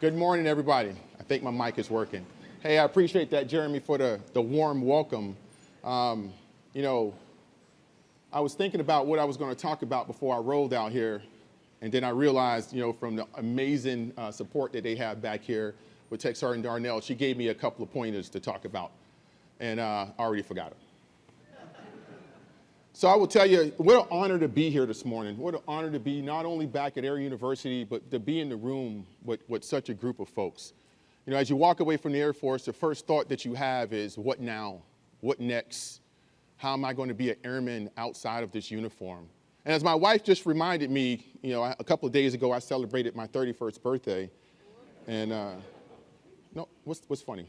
Good morning, everybody. I think my mic is working. Hey, I appreciate that, Jeremy, for the, the warm welcome. Um, you know, I was thinking about what I was going to talk about before I rolled out here, and then I realized, you know, from the amazing uh, support that they have back here with Tech Sergeant Darnell, she gave me a couple of pointers to talk about, and uh, I already forgot it. So I will tell you, what an honor to be here this morning. What an honor to be not only back at Air University, but to be in the room with, with such a group of folks. You know, as you walk away from the Air Force, the first thought that you have is, what now? What next? How am I going to be an airman outside of this uniform? And as my wife just reminded me, you know, a couple of days ago, I celebrated my 31st birthday. And, uh, no, what's, what's funny?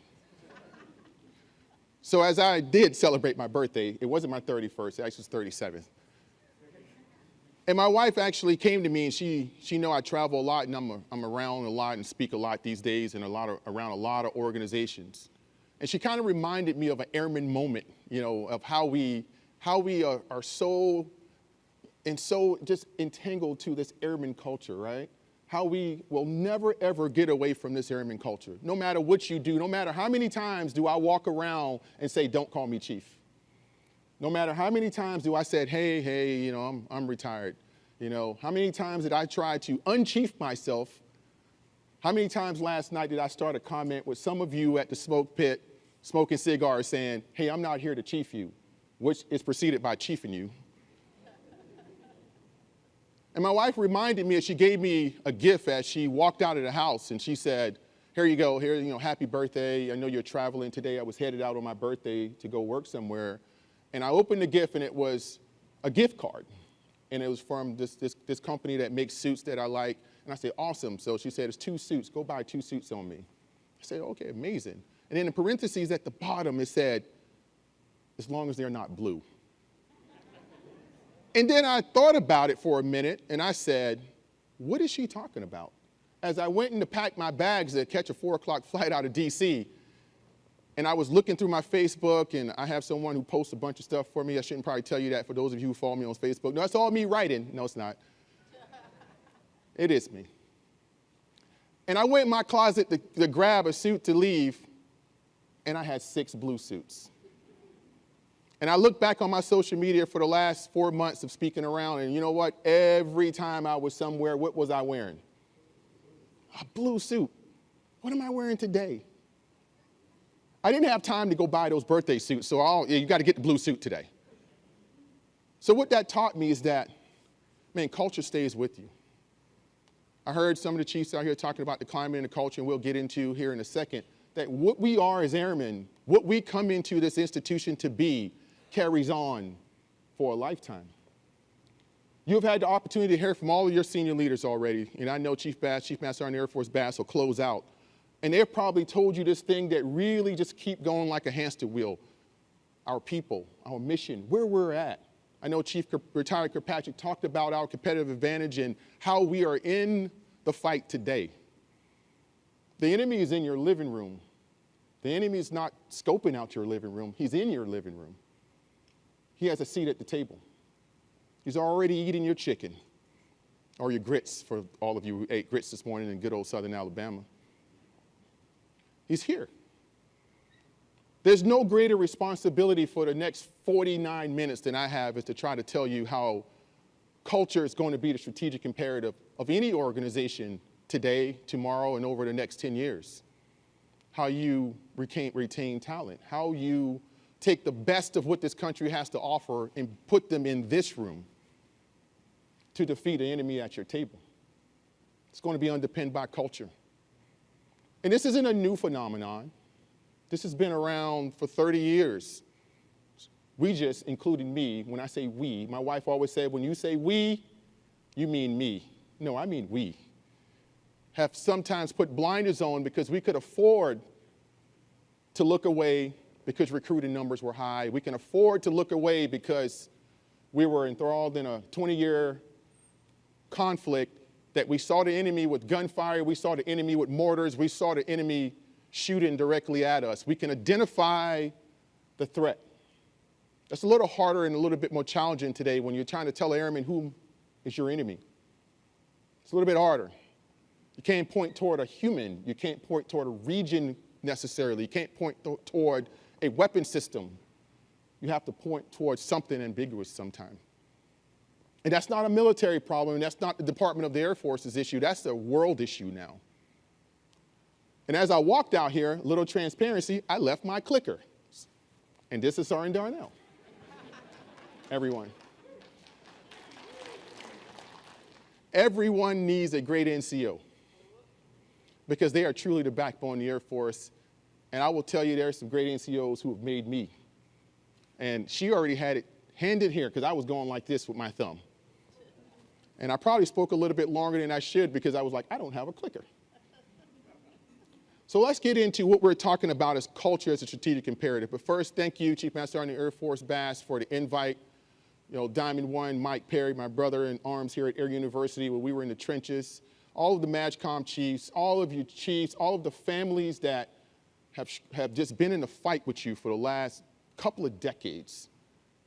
So as I did celebrate my birthday, it wasn't my 31st, it actually was 37th. And my wife actually came to me and she, she know I travel a lot and I'm, a, I'm around a lot and speak a lot these days and a lot of, around a lot of organizations. And she kind of reminded me of an airman moment, you know, of how we, how we are, are so, and so just entangled to this airman culture, right? How we will never ever get away from this airman culture. No matter what you do, no matter how many times do I walk around and say, don't call me chief. No matter how many times do I said, hey, hey, you know, I'm, I'm retired. You know, how many times did I try to unchief myself? How many times last night did I start a comment with some of you at the smoke pit smoking cigars saying, hey, I'm not here to chief you, which is preceded by chiefing you. And my wife reminded me, she gave me a gift as she walked out of the house and she said, here you go, here, you know, happy birthday. I know you're traveling today. I was headed out on my birthday to go work somewhere. And I opened the gift and it was a gift card. And it was from this, this, this company that makes suits that I like. And I said, awesome. So she said, it's two suits. Go buy two suits on me. I said, okay, amazing. And then in parentheses at the bottom, it said, as long as they're not blue. And then I thought about it for a minute and I said, what is she talking about? As I went in to pack my bags to catch a four o'clock flight out of DC, and I was looking through my Facebook and I have someone who posts a bunch of stuff for me. I shouldn't probably tell you that for those of you who follow me on Facebook. No, it's all me writing. No, it's not. it is me. And I went in my closet to, to grab a suit to leave, and I had six blue suits. And I look back on my social media for the last four months of speaking around, and you know what? Every time I was somewhere, what was I wearing? A blue suit. What am I wearing today? I didn't have time to go buy those birthday suits, so I'll, you got to get the blue suit today. So what that taught me is that, man, culture stays with you. I heard some of the chiefs out here talking about the climate and the culture, and we'll get into here in a second, that what we are as airmen, what we come into this institution to be, carries on for a lifetime. You've had the opportunity to hear from all of your senior leaders already, and I know Chief Bass, Chief Master Sergeant Air Force Bass will close out. And they've probably told you this thing that really just keep going like a hamster wheel. Our people, our mission, where we're at. I know Chief Retired Kirkpatrick talked about our competitive advantage and how we are in the fight today. The enemy is in your living room. The enemy is not scoping out your living room. He's in your living room he has a seat at the table. He's already eating your chicken or your grits for all of you who ate grits this morning in good old southern Alabama. He's here. There's no greater responsibility for the next 49 minutes than I have is to try to tell you how culture is going to be the strategic imperative of any organization today, tomorrow, and over the next 10 years. How you retain, retain talent, how you take the best of what this country has to offer and put them in this room to defeat an enemy at your table. It's going to be underpinned by culture. And this isn't a new phenomenon. This has been around for 30 years. We just, including me, when I say we, my wife always said, when you say we, you mean me. No, I mean we. Have sometimes put blinders on because we could afford to look away because recruiting numbers were high. We can afford to look away because we were enthralled in a 20-year conflict that we saw the enemy with gunfire, we saw the enemy with mortars, we saw the enemy shooting directly at us. We can identify the threat. That's a little harder and a little bit more challenging today when you're trying to tell an airman who is your enemy. It's a little bit harder. You can't point toward a human. You can't point toward a region necessarily. You can't point toward a weapon system. You have to point towards something ambiguous sometime. And that's not a military problem, that's not the Department of the Air Force's issue. That's a world issue now. And as I walked out here, a little transparency, I left my clicker. And this is Sergeant Darnell. Everyone. Everyone needs a great NCO because they are truly the backbone of the Air Force. And I will tell you, there are some great NCOs who have made me. And she already had it handed here because I was going like this with my thumb. And I probably spoke a little bit longer than I should because I was like, I don't have a clicker. So let's get into what we're talking about as culture as a strategic imperative. But first, thank you, Chief Master Sergeant Air Force Bass, for the invite. You know, Diamond One, Mike Perry, my brother in arms here at Air University, where we were in the trenches, all of the MAJCOM chiefs, all of you chiefs, all of the families that have, have just been in a fight with you for the last couple of decades.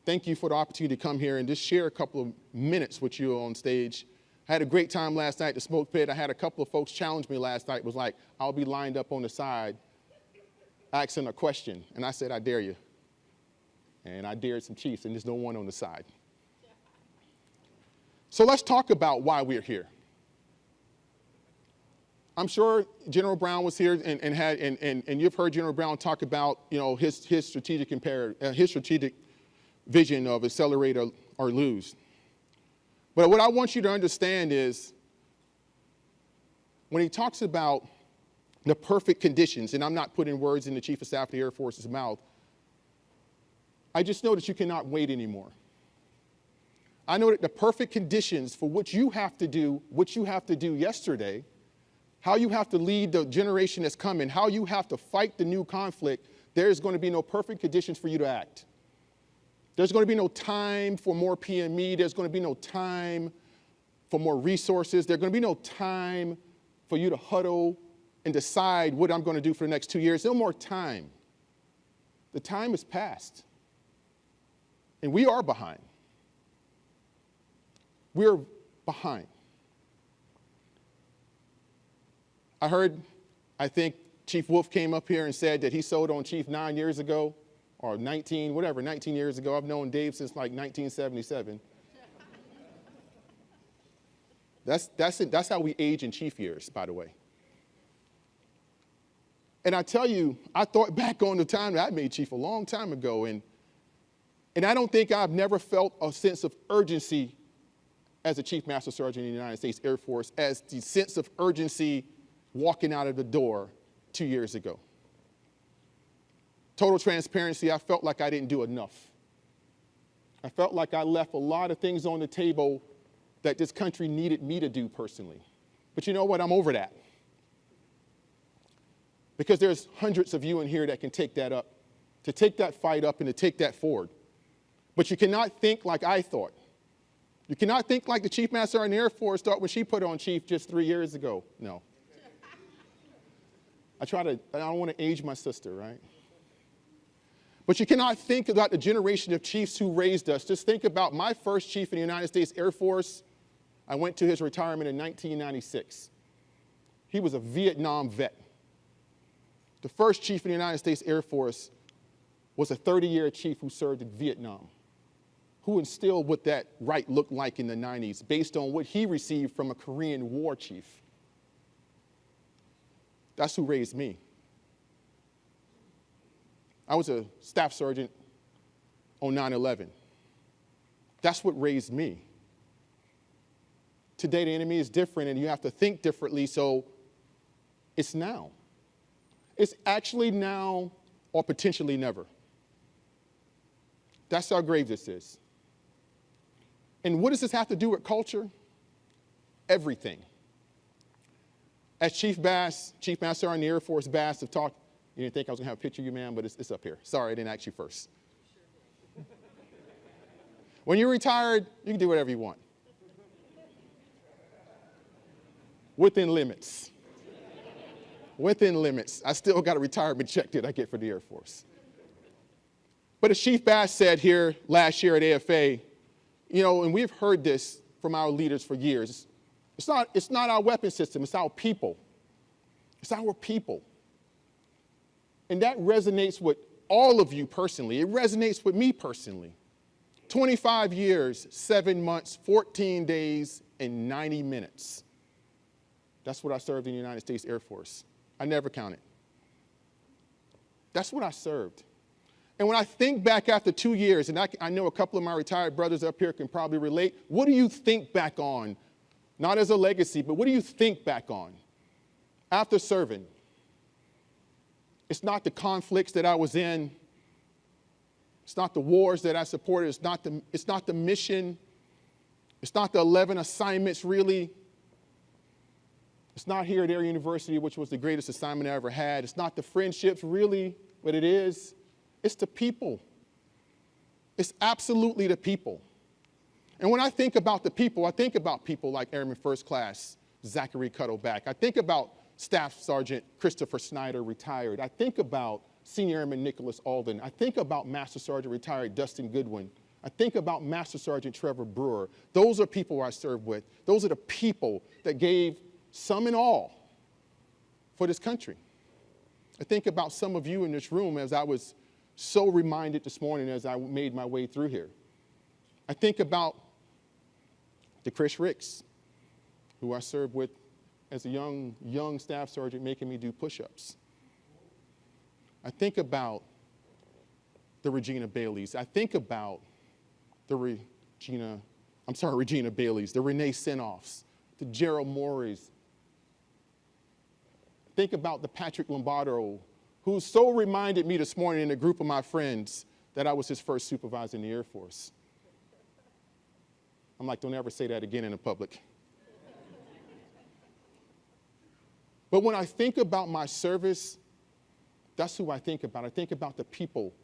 Thank you for the opportunity to come here and just share a couple of minutes with you on stage. I had a great time last night at the smoke pit. I had a couple of folks challenge me last night. Was like, I'll be lined up on the side asking a question. And I said, I dare you. And I dared some chiefs, and there's no one on the side. So let's talk about why we're here. I'm sure General Brown was here and, and had, and, and, and you've heard General Brown talk about, you know, his, his strategic imperative, uh, his strategic vision of accelerate or, or lose. But what I want you to understand is when he talks about the perfect conditions, and I'm not putting words in the Chief of Staff of the Air Force's mouth, I just know that you cannot wait anymore. I know that the perfect conditions for what you have to do, what you have to do yesterday, how you have to lead the generation that's coming, how you have to fight the new conflict, there's going to be no perfect conditions for you to act. There's going to be no time for more PME. There's going to be no time for more resources. There's going to be no time for you to huddle and decide what I'm going to do for the next two years. No more time. The time is past. And we are behind. We're behind. I heard, I think Chief Wolf came up here and said that he sold on Chief nine years ago or 19, whatever, 19 years ago. I've known Dave since like 1977. that's, that's, it. that's how we age in chief years, by the way. And I tell you, I thought back on the time that I made chief a long time ago, and, and I don't think I've never felt a sense of urgency as a Chief Master Sergeant in the United States Air Force as the sense of urgency walking out of the door two years ago total transparency, I felt like I didn't do enough. I felt like I left a lot of things on the table that this country needed me to do personally. But you know what? I'm over that. Because there's hundreds of you in here that can take that up, to take that fight up and to take that forward. But you cannot think like I thought. You cannot think like the Chief Master in the Air Force thought when she put on chief just three years ago. No. I try to, I don't want to age my sister, right? But you cannot think about the generation of chiefs who raised us. Just think about my first chief in the United States Air Force. I went to his retirement in 1996. He was a Vietnam vet. The first chief in the United States Air Force was a 30-year chief who served in Vietnam, who instilled what that right looked like in the 90s based on what he received from a Korean war chief. That's who raised me. I was a staff sergeant on 9-11. That's what raised me. Today, the enemy is different and you have to think differently, so it's now. It's actually now or potentially never. That's how grave this is. And what does this have to do with culture? Everything. As Chief Bass, Chief Master on the Air Force Bass have talked you didn't think I was to have a picture of you, man, but it's, it's up here. Sorry, I didn't ask you first. when you're retired, you can do whatever you want. Within limits. Within limits. I still got a retirement check that I get for the Air Force. But as Chief Bass said here last year at AFA, you know, and we've heard this from our leaders for years, It's not, it's not our weapon system, it's our people. It's our people. And that resonates with all of you personally. It resonates with me personally. 25 years, seven months, 14 days, and 90 minutes. That's what I served in the United States Air Force. I never counted. That's what I served. And when I think back after two years, and I, I, know a couple of my retired brothers up here can probably relate, what do you think back on? Not as a legacy, but what do you think back on after serving? It's not the conflicts that I was in. It's not the wars that I supported. It's not the, it's not the mission. It's not the 11 assignments, really. It's not here at Air University, which was the greatest assignment I ever had. It's not the friendships, really, but it is. It's the people. It's absolutely the people. And when I think about the people, I think about people like Airman First Class Zachary Cuddeback. I think about Staff Sergeant Christopher Snyder, retired. I think about Senior Airman Nicholas Alden. I think about Master Sergeant retired Dustin Goodwin. I think about Master Sergeant Trevor Brewer. Those are people I served with. Those are the people that gave some and all for this country. I think about some of you in this room as I was so reminded this morning as I made my way through here. I think about the Chris Ricks, who I served with as a young, young staff sergeant making me do push-ups. I think about the Regina Baileys. I think about the Regina, I'm sorry, Regina Baileys, the Renee Senoffs, the Gerald Morris, think about the Patrick Lombardo, who so reminded me this morning in a group of my friends that I was his first supervisor in the Air Force. I'm like, don't ever say that again in public. but when I think about my service, that's who I think about. I think about the people.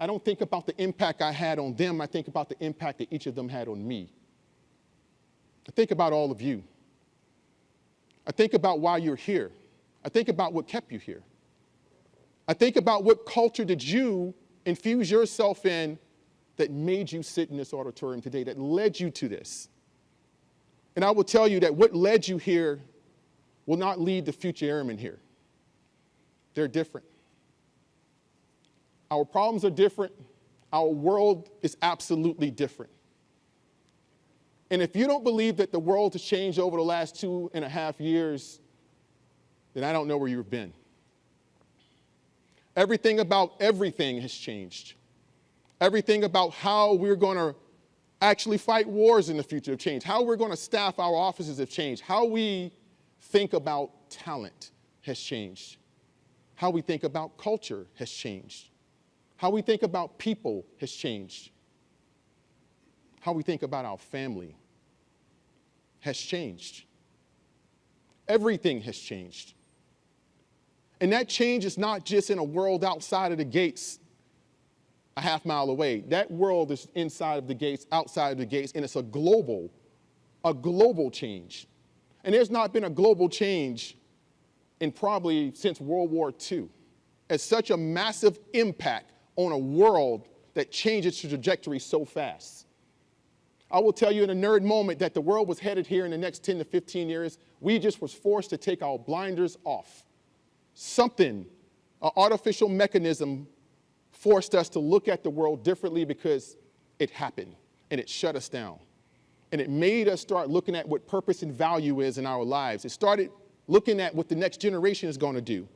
I don't think about the impact I had on them. I think about the impact that each of them had on me. I think about all of you. I think about why you're here. I think about what kept you here. I think about what culture did you infuse yourself in that made you sit in this auditorium today, that led you to this. And I will tell you that what led you here will not lead the future airmen here. They're different. Our problems are different. Our world is absolutely different. And if you don't believe that the world has changed over the last two and a half years, then I don't know where you've been. Everything about everything has changed. Everything about how we're going to actually fight wars in the future have changed. How we're going to staff our offices have changed. How we think about talent has changed. How we think about culture has changed. How we think about people has changed. How we think about our family has changed. Everything has changed. And that change is not just in a world outside of the gates a half mile away. That world is inside of the gates, outside of the gates, and it's a global, a global change. And there's not been a global change in probably since World War II. It's such a massive impact on a world that changes its trajectory so fast. I will tell you in a nerd moment that the world was headed here in the next 10 to 15 years. We just was forced to take our blinders off something, an artificial mechanism forced us to look at the world differently because it happened and it shut us down. And it made us start looking at what purpose and value is in our lives. It started looking at what the next generation is going to do.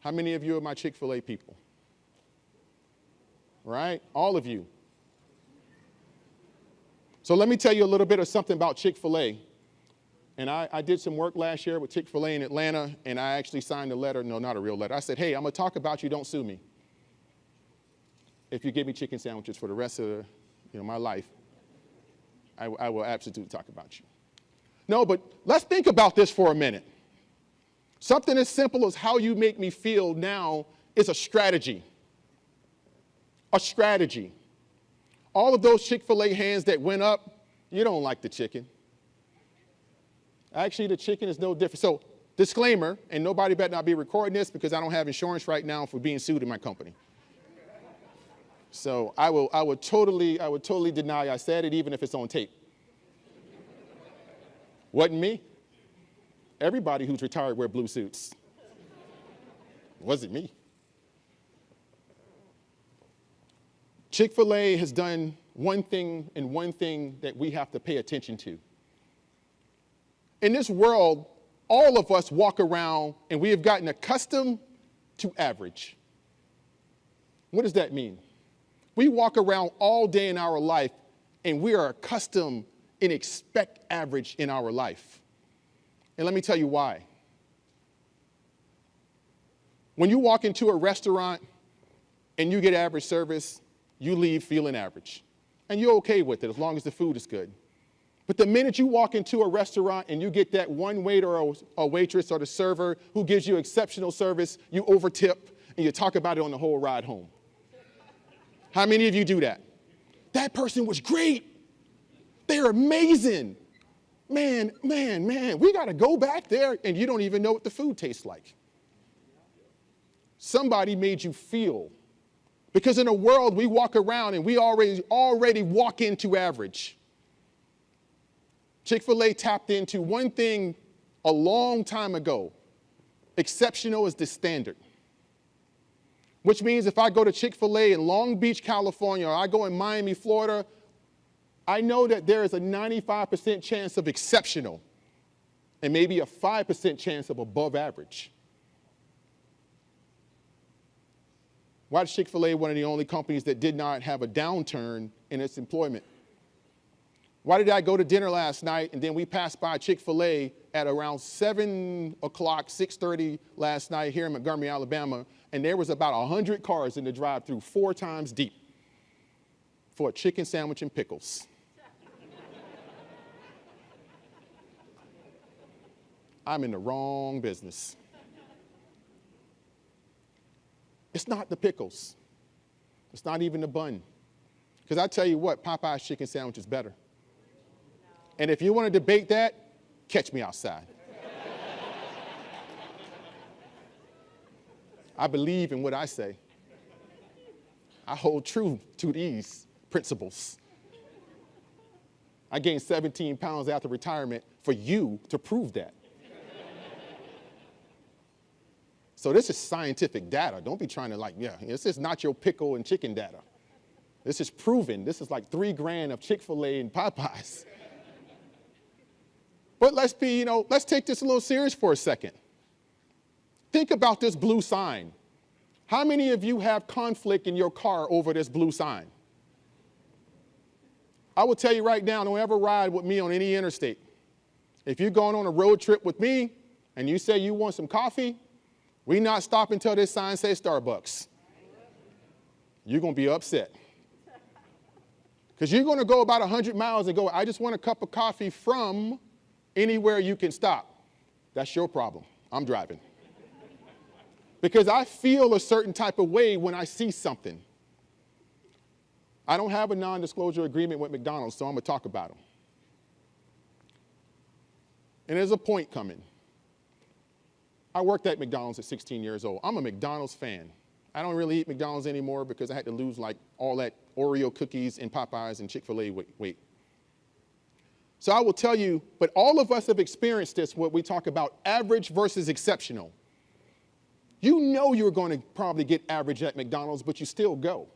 How many of you are my Chick-fil-A people? Right? All of you. So let me tell you a little bit of something about Chick-fil-A. And I, I, did some work last year with Chick-fil-A in Atlanta, and I actually signed a letter, no, not a real letter. I said, hey, I'm gonna talk about you, don't sue me. If you give me chicken sandwiches for the rest of the, you know, my life, I, I will absolutely talk about you. No, but let's think about this for a minute. Something as simple as how you make me feel now is a strategy. A strategy. All of those Chick-fil-A hands that went up, you don't like the chicken. Actually, the chicken is no different. So disclaimer, and nobody better not be recording this because I don't have insurance right now for being sued in my company. So I will, I would totally, I would totally deny I said it, even if it's on tape. Wasn't me. Everybody who's retired wear blue suits. Wasn't me. Chick-fil-A has done one thing and one thing that we have to pay attention to. In this world, all of us walk around and we have gotten accustomed to average. What does that mean? We walk around all day in our life and we are accustomed and expect average in our life. And let me tell you why. When you walk into a restaurant and you get average service, you leave feeling average. And you're okay with it as long as the food is good. But the minute you walk into a restaurant and you get that one waiter or a waitress or the server who gives you exceptional service, you overtip and you talk about it on the whole ride home. How many of you do that? That person was great. They're amazing. Man, man, man, we got to go back there and you don't even know what the food tastes like. Somebody made you feel. Because in a world we walk around and we already, already walk into average. Chick-fil-A tapped into one thing a long time ago. Exceptional is the standard. Which means if I go to Chick-fil-A in Long Beach, California, or I go in Miami, Florida, I know that there is a 95% chance of exceptional and maybe a 5% chance of above average. Why is Chick-fil-A one of the only companies that did not have a downturn in its employment? Why did I go to dinner last night and then we passed by Chick-fil-A at around 7 o'clock, 6.30 last night here in Montgomery, Alabama, and there was about 100 cars in the drive-through four times deep for a chicken sandwich and pickles. I'm in the wrong business. It's not the pickles. It's not even the bun. Because I tell you what, Popeye's chicken sandwich is better. And if you want to debate that, catch me outside. I believe in what I say. I hold true to these principles. I gained 17 pounds after retirement for you to prove that. so this is scientific data. Don't be trying to like, yeah, this is not your pickle and chicken data. This is proven. This is like three grand of Chick-fil-A and Popeyes. But let's be, you know, let's take this a little serious for a second. Think about this blue sign. How many of you have conflict in your car over this blue sign? I will tell you right now, don't ever ride with me on any interstate. If you're going on a road trip with me and you say you want some coffee, we not stop until this sign says Starbucks. You're going to be upset. Because you're going to go about 100 miles and go, I just want a cup of coffee from anywhere you can stop. That's your problem. I'm driving. because I feel a certain type of way when I see something. I don't have a non-disclosure agreement with McDonald's, so I'm going to talk about them. And there's a point coming. I worked at McDonald's at 16 years old. I'm a McDonald's fan. I don't really eat McDonald's anymore because I had to lose like all that Oreo cookies and Popeyes and Chick-fil-A weight. So I will tell you, but all of us have experienced this, what we talk about average versus exceptional. You know you're going to probably get average at McDonald's, but you still go.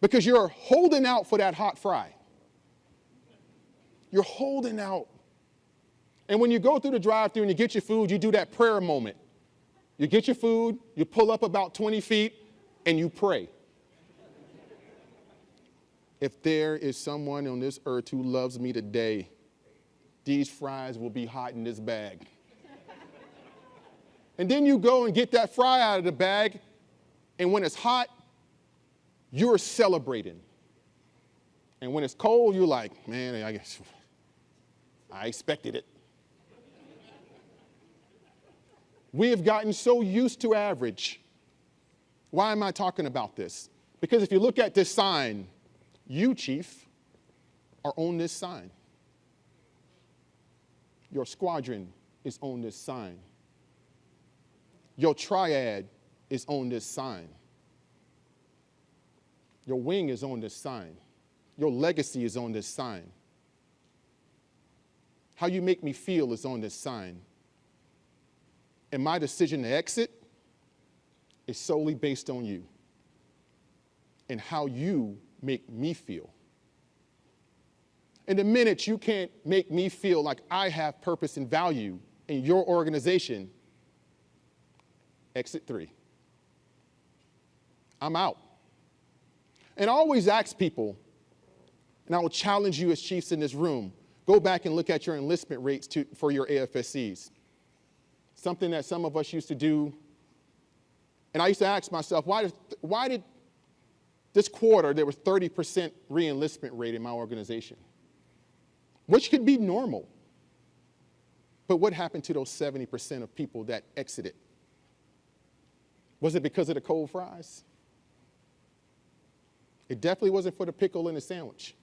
Because you're holding out for that hot fry. You're holding out. And when you go through the drive through and you get your food, you do that prayer moment. You get your food, you pull up about 20 feet, and you pray if there is someone on this earth who loves me today, these fries will be hot in this bag. and then you go and get that fry out of the bag, and when it's hot, you're celebrating. And when it's cold, you're like, man, I guess I expected it. we have gotten so used to average. Why am I talking about this? Because if you look at this sign, you, chief, are on this sign. Your squadron is on this sign. Your triad is on this sign. Your wing is on this sign. Your legacy is on this sign. How you make me feel is on this sign. And my decision to exit is solely based on you and how you make me feel. And the minute you can't make me feel like I have purpose and value in your organization, exit three. I'm out. And I always ask people, and I will challenge you as chiefs in this room, go back and look at your enlistment rates to, for your AFSCs. Something that some of us used to do. And I used to ask myself, why did, why did this quarter there was 30% re-enlistment rate in my organization? Which could be normal. But what happened to those 70% of people that exited? Was it because of the cold fries? It definitely wasn't for the pickle in the sandwich.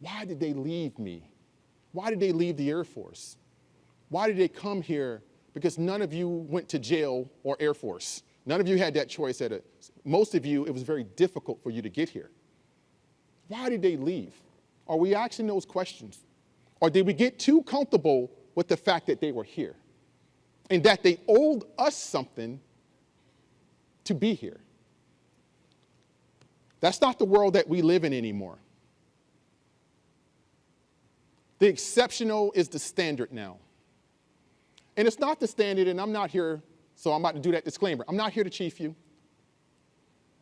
Why did they leave me? Why did they leave the Air Force? Why did they come here? Because none of you went to jail or Air Force. None of you had that choice at it. Most of you, it was very difficult for you to get here. Why did they leave? Are we asking those questions? Or did we get too comfortable with the fact that they were here and that they owed us something to be here? That's not the world that we live in anymore. The exceptional is the standard now. And it's not the standard, and I'm not here, so I'm about to do that disclaimer. I'm not here to chief you.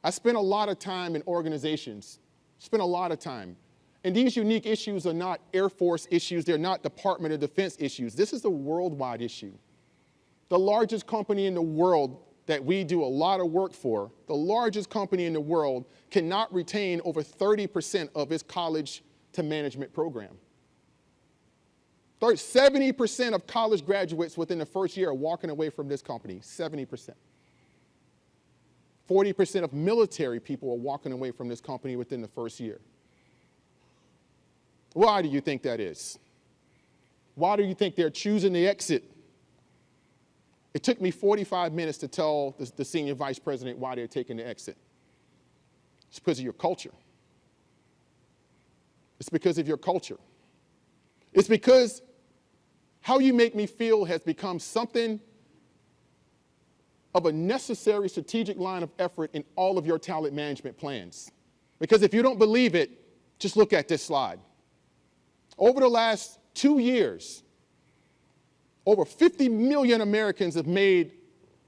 I spent a lot of time in organizations, spent a lot of time. And these unique issues are not Air Force issues, they're not Department of Defense issues. This is a worldwide issue. The largest company in the world that we do a lot of work for, the largest company in the world cannot retain over 30% of its college to management program. 70% of college graduates within the first year are walking away from this company, 70%. 40% of military people are walking away from this company within the first year. Why do you think that is? Why do you think they're choosing the exit it took me 45 minutes to tell the, the senior vice president why they're taking the exit. It's because of your culture. It's because of your culture. It's because how you make me feel has become something of a necessary strategic line of effort in all of your talent management plans. Because if you don't believe it, just look at this slide. Over the last two years, over 50 million Americans have made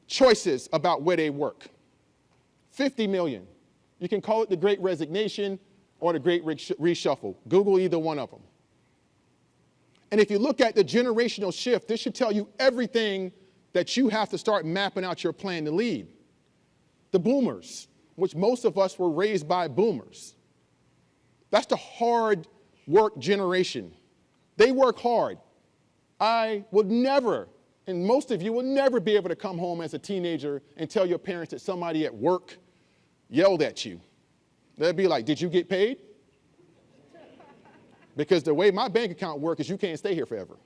choices about where they work. 50 million. You can call it the great resignation or the great reshuffle. Google either one of them. And if you look at the generational shift, this should tell you everything that you have to start mapping out your plan to lead. The boomers, which most of us were raised by boomers. That's the hard work generation. They work hard. I would never, and most of you will never be able to come home as a teenager and tell your parents that somebody at work yelled at you. They'd be like, did you get paid? Because the way my bank account works is you can't stay here forever.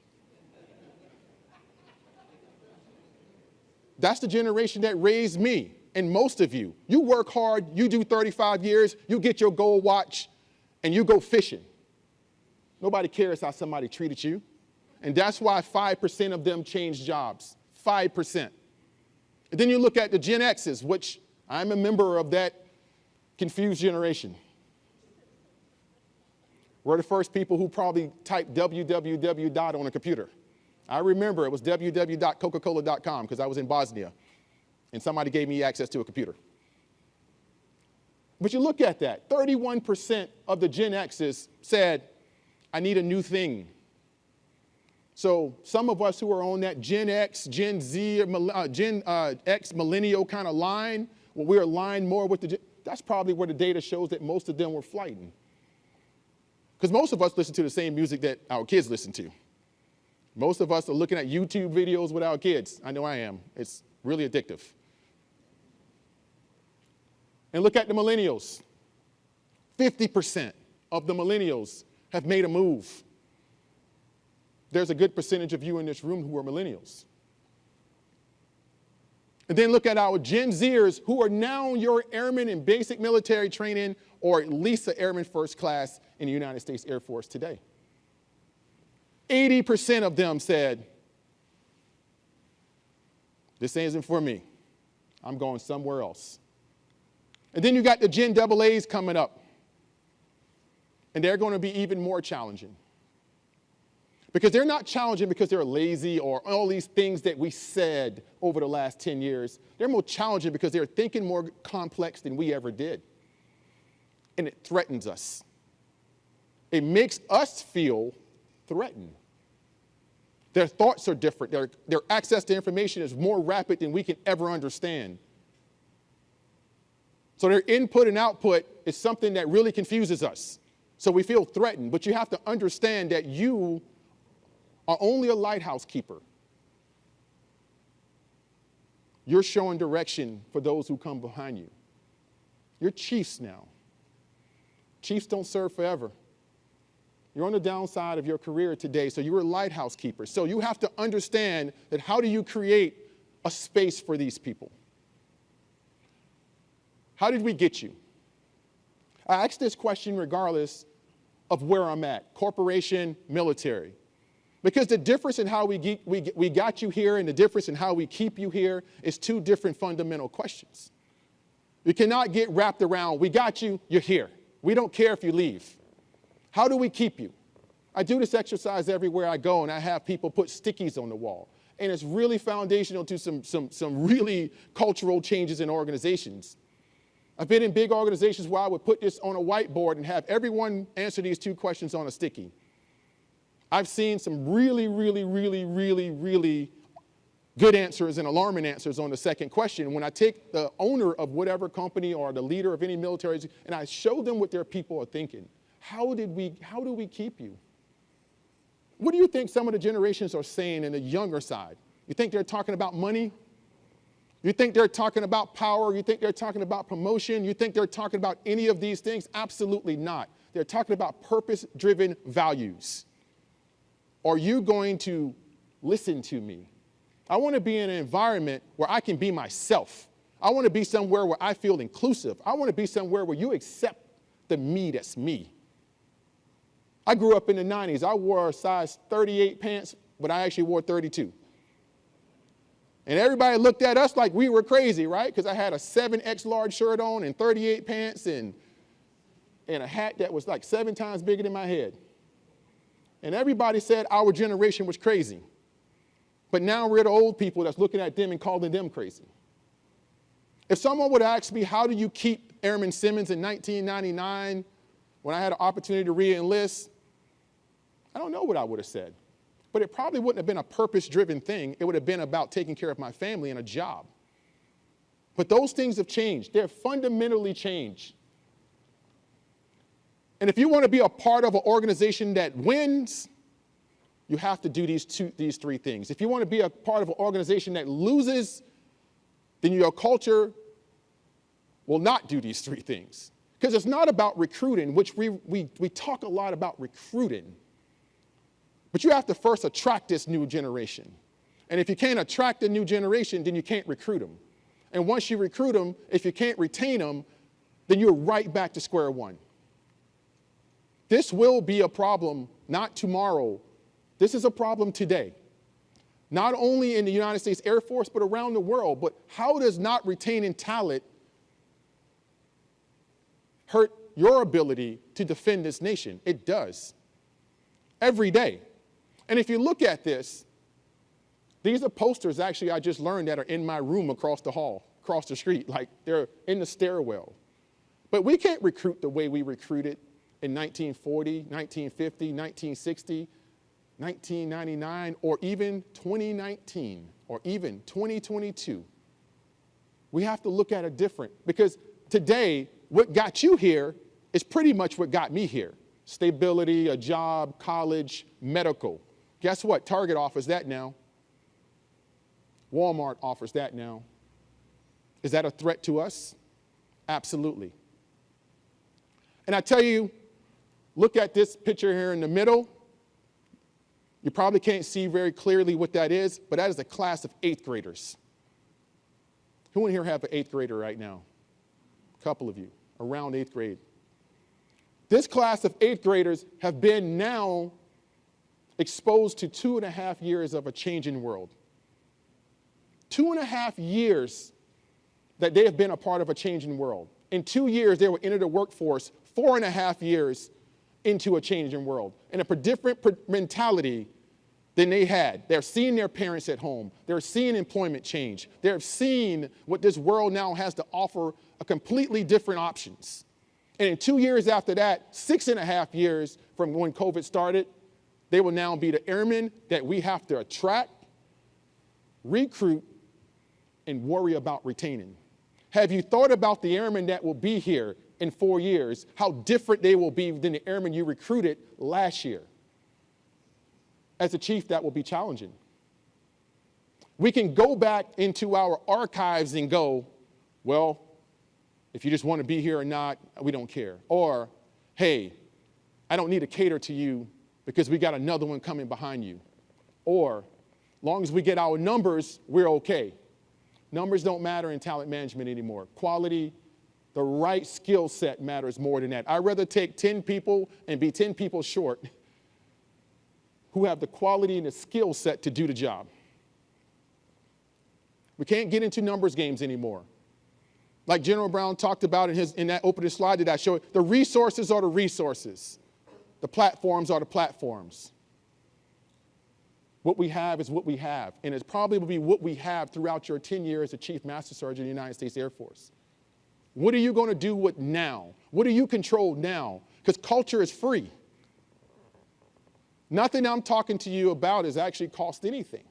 That's the generation that raised me and most of you. You work hard, you do 35 years, you get your gold watch, and you go fishing. Nobody cares how somebody treated you. And that's why 5% of them change jobs, 5%. And then you look at the Gen X's, which I'm a member of that confused generation. We're the first people who probably typed www dot on a computer. I remember it was www.coca-cola.com because I was in Bosnia and somebody gave me access to a computer. But you look at that, 31% of the Gen X's said, I need a new thing. So some of us who are on that Gen X, Gen Z, uh, Gen uh, X millennial kind of line, we're aligned more with the, that's probably where the data shows that most of them were flighting. Because most of us listen to the same music that our kids listen to. Most of us are looking at YouTube videos with our kids. I know I am. It's really addictive. And look at the millennials. 50% of the millennials have made a move there's a good percentage of you in this room who are millennials. And then look at our Gen Zers who are now your airmen in basic military training or at least an airman first class in the United States Air Force today. 80% of them said, this isn't for me. I'm going somewhere else. And then you got the Gen AA's coming up. And they're going to be even more challenging. Because they're not challenging because they're lazy or all these things that we said over the last 10 years. They're more challenging because they're thinking more complex than we ever did. And it threatens us. It makes us feel threatened. Their thoughts are different. Their, their access to information is more rapid than we can ever understand. So their input and output is something that really confuses us. So we feel threatened, but you have to understand that you are only a lighthouse keeper. You're showing direction for those who come behind you. You're chiefs now. Chiefs don't serve forever. You're on the downside of your career today, so you're a lighthouse keeper. So you have to understand that how do you create a space for these people? How did we get you? I ask this question regardless of where I'm at, corporation, military. Because the difference in how we, get, we, we got you here and the difference in how we keep you here is two different fundamental questions. You cannot get wrapped around, we got you, you're here. We don't care if you leave. How do we keep you? I do this exercise everywhere I go and I have people put stickies on the wall. And it's really foundational to some, some, some really cultural changes in organizations. I've been in big organizations where I would put this on a whiteboard and have everyone answer these two questions on a sticky. I've seen some really, really, really, really, really good answers and alarming answers on the second question. When I take the owner of whatever company or the leader of any military and I show them what their people are thinking, how did we, how do we keep you? What do you think some of the generations are saying in the younger side? You think they're talking about money? You think they're talking about power? You think they're talking about promotion? You think they're talking about any of these things? Absolutely not. They're talking about purpose-driven values. Are you going to listen to me? I want to be in an environment where I can be myself. I want to be somewhere where I feel inclusive. I want to be somewhere where you accept the me that's me. I grew up in the 90s. I wore a size 38 pants, but I actually wore 32. And everybody looked at us like we were crazy, right? Because I had a 7X large shirt on and 38 pants and, and a hat that was like seven times bigger than my head. And everybody said our generation was crazy. But now we're the old people that's looking at them and calling them crazy. If someone would ask me, how do you keep Airman Simmons in 1999 when I had an opportunity to re-enlist, I don't know what I would have said. But it probably wouldn't have been a purpose-driven thing. It would have been about taking care of my family and a job. But those things have changed. They're fundamentally changed. And if you want to be a part of an organization that wins, you have to do these, two, these three things. If you want to be a part of an organization that loses, then your culture will not do these three things. Because it's not about recruiting, which we, we, we talk a lot about recruiting. But you have to first attract this new generation. And if you can't attract a new generation, then you can't recruit them. And once you recruit them, if you can't retain them, then you're right back to square one. This will be a problem, not tomorrow. This is a problem today. Not only in the United States Air Force, but around the world. But how does not retaining talent hurt your ability to defend this nation? It does. Every day. And if you look at this, these are posters actually I just learned that are in my room across the hall, across the street, like they're in the stairwell. But we can't recruit the way we recruited in 1940, 1950, 1960, 1999, or even 2019, or even 2022. We have to look at it different because today, what got you here is pretty much what got me here. Stability, a job, college, medical. Guess what? Target offers that now. Walmart offers that now. Is that a threat to us? Absolutely. And I tell you, Look at this picture here in the middle. You probably can't see very clearly what that is, but that is a class of eighth graders. Who in here have an eighth grader right now? A couple of you, around eighth grade. This class of eighth graders have been now exposed to two and a half years of a changing world. Two and a half years that they have been a part of a changing world. In two years, they will enter the workforce, four and a half years into a changing world, and a different mentality than they had. They're seeing their parents at home. They're seeing employment change. They're seeing what this world now has to offer a completely different options. And in two years after that, six and a half years from when COVID started, they will now be the airmen that we have to attract, recruit, and worry about retaining. Have you thought about the airmen that will be here in four years, how different they will be than the airmen you recruited last year? as a chief, that will be challenging. We can go back into our archives and go, well, if you just want to be here or not, we don't care. Or, hey, I don't need to cater to you because we got another one coming behind you. Or, long as we get our numbers, we're okay. Numbers don't matter in talent management anymore. Quality, the right skill set matters more than that. I'd rather take 10 people and be 10 people short who have the quality and the skill set to do the job. We can't get into numbers games anymore. Like General Brown talked about in, his, in that opening slide that I showed, the resources are the resources. The platforms are the platforms. What we have is what we have, and it probably will be what we have throughout your 10 years as a Chief Master Sergeant of the United States Air Force. What are you going to do with now? What do you control now? Because culture is free. Nothing I'm talking to you about has actually cost anything.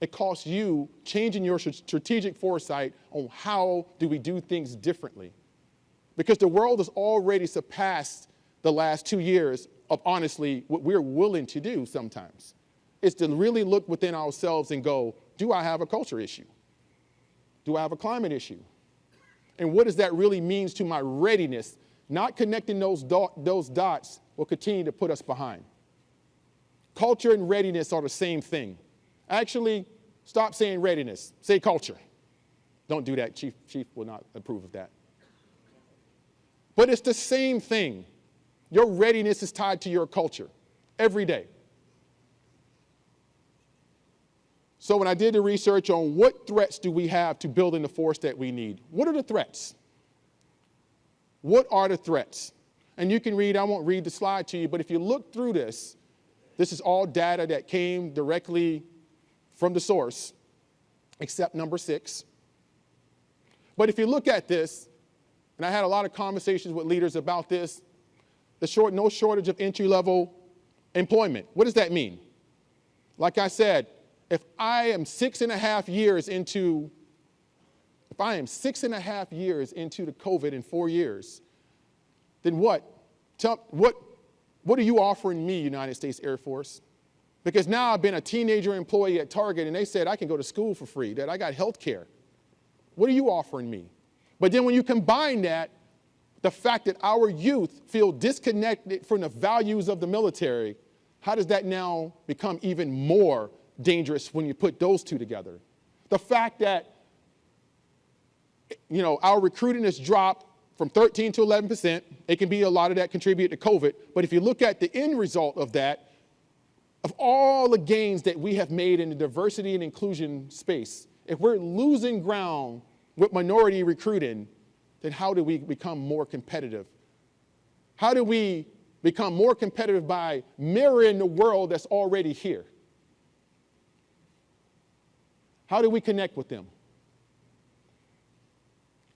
It costs you changing your strategic foresight on how do we do things differently. Because the world has already surpassed the last two years of honestly what we're willing to do sometimes. Is to really look within ourselves and go, do I have a culture issue? Do I have a climate issue? And what does that really mean to my readiness? Not connecting those, dot, those dots will continue to put us behind. Culture and readiness are the same thing. Actually, stop saying readiness, say culture. Don't do that, Chief, Chief will not approve of that. But it's the same thing. Your readiness is tied to your culture every day. So when I did the research on what threats do we have to building the force that we need, what are the threats? What are the threats? And you can read, I won't read the slide to you, but if you look through this, this is all data that came directly from the source, except number six. But if you look at this, and I had a lot of conversations with leaders about this, the short, no shortage of entry-level employment. What does that mean? Like I said, if I am six and a half years into, if I am six and a half years into the COVID in four years, then what? Tell, what what are you offering me, United States Air Force? Because now I've been a teenager employee at Target and they said I can go to school for free, that I got health care. What are you offering me? But then when you combine that, the fact that our youth feel disconnected from the values of the military, how does that now become even more dangerous when you put those two together? The fact that you know, our recruiting has dropped from 13 to 11%. It can be a lot of that contribute to COVID. But if you look at the end result of that, of all the gains that we have made in the diversity and inclusion space, if we're losing ground with minority recruiting, then how do we become more competitive? How do we become more competitive by mirroring the world that's already here? How do we connect with them?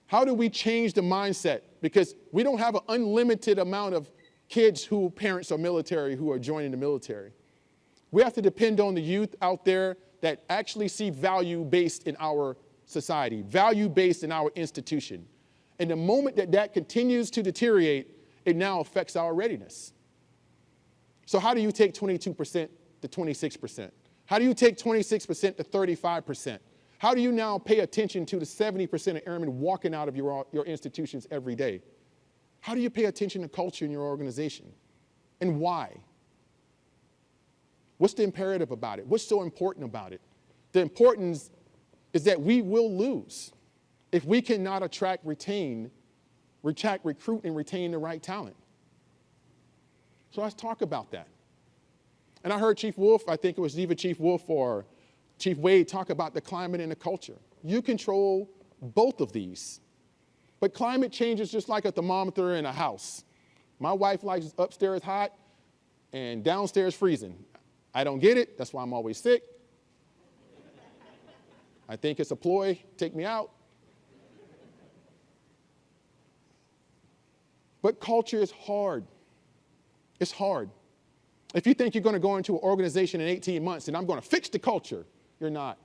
How do we change the mindset? Because we don't have an unlimited amount of kids who parents are military who are joining the military. We have to depend on the youth out there that actually see value based in our society, value based in our institution. And the moment that that continues to deteriorate, it now affects our readiness. So how do you take 22% to 26%? How do you take 26% to 35%? How do you now pay attention to the 70% of airmen walking out of your, your institutions every day? How do you pay attention to culture in your organization? And why? What's the imperative about it? What's so important about it? The importance is that we will lose. If we cannot attract, retain, attract, recruit, and retain the right talent. So let's talk about that. And I heard Chief Wolf, I think it was either Chief Wolf or Chief Wade talk about the climate and the culture. You control both of these. But climate change is just like a thermometer in a house. My wife likes upstairs hot and downstairs freezing. I don't get it, that's why I'm always sick. I think it's a ploy, take me out. But culture is hard. It's hard. If you think you're going to go into an organization in 18 months and I'm going to fix the culture, you're not.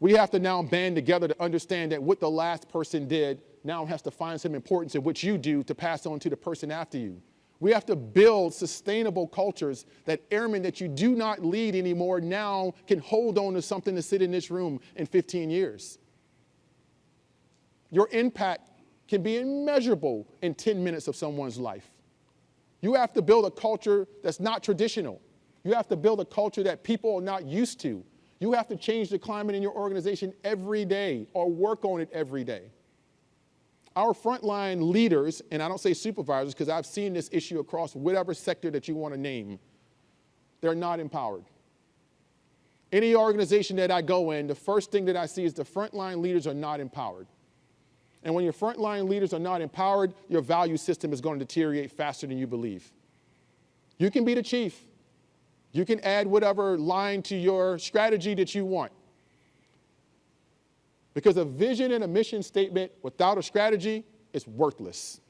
We have to now band together to understand that what the last person did now has to find some importance in what you do to pass on to the person after you. We have to build sustainable cultures that airmen that you do not lead anymore now can hold on to something to sit in this room in 15 years. Your impact can be immeasurable in 10 minutes of someone's life. You have to build a culture that's not traditional. You have to build a culture that people are not used to. You have to change the climate in your organization every day or work on it every day. Our frontline leaders, and I don't say supervisors because I've seen this issue across whatever sector that you want to name, they're not empowered. Any organization that I go in, the first thing that I see is the frontline leaders are not empowered. And when your frontline leaders are not empowered, your value system is going to deteriorate faster than you believe. You can be the chief. You can add whatever line to your strategy that you want. Because a vision and a mission statement without a strategy is worthless,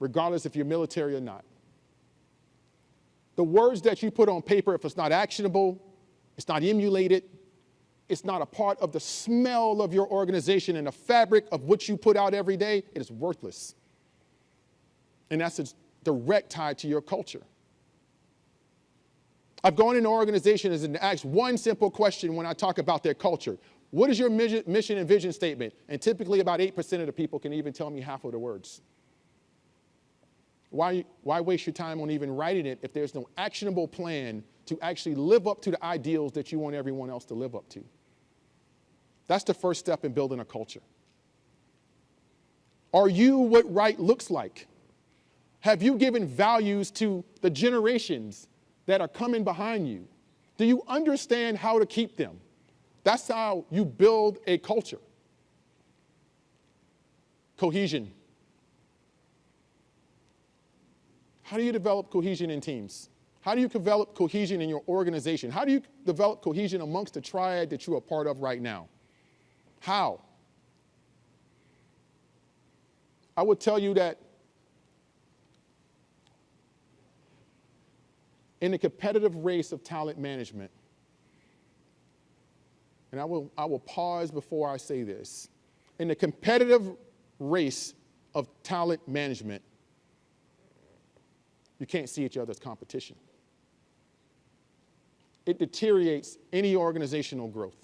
regardless if you're military or not. The words that you put on paper, if it's not actionable, it's not emulated, it's not a part of the smell of your organization and the fabric of what you put out every day, it is worthless. And that's a direct tie to your culture. I've gone into organizations and asked one simple question when I talk about their culture. What is your mission and vision statement? And typically about 8% of the people can even tell me half of the words. Why, why waste your time on even writing it if there's no actionable plan to actually live up to the ideals that you want everyone else to live up to? That's the first step in building a culture. Are you what right looks like? Have you given values to the generations that are coming behind you? Do you understand how to keep them? That's how you build a culture. Cohesion. How do you develop cohesion in teams? How do you develop cohesion in your organization? How do you develop cohesion amongst the triad that you are part of right now? How? I would tell you that in the competitive race of talent management, and I will, I will pause before I say this. In the competitive race of talent management, you can't see each other's competition. It deteriorates any organizational growth.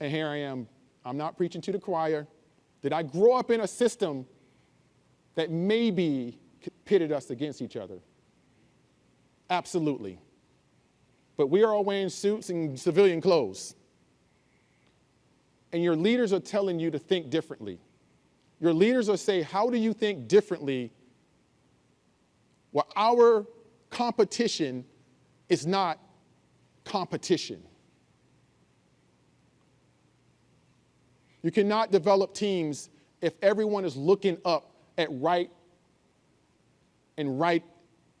And here I am, I'm not preaching to the choir. Did I grow up in a system that maybe pitted us against each other? Absolutely. But we are all wearing suits and civilian clothes. And your leaders are telling you to think differently. Your leaders are saying, how do you think differently? Well, our competition is not competition. You cannot develop teams if everyone is looking up at right, and right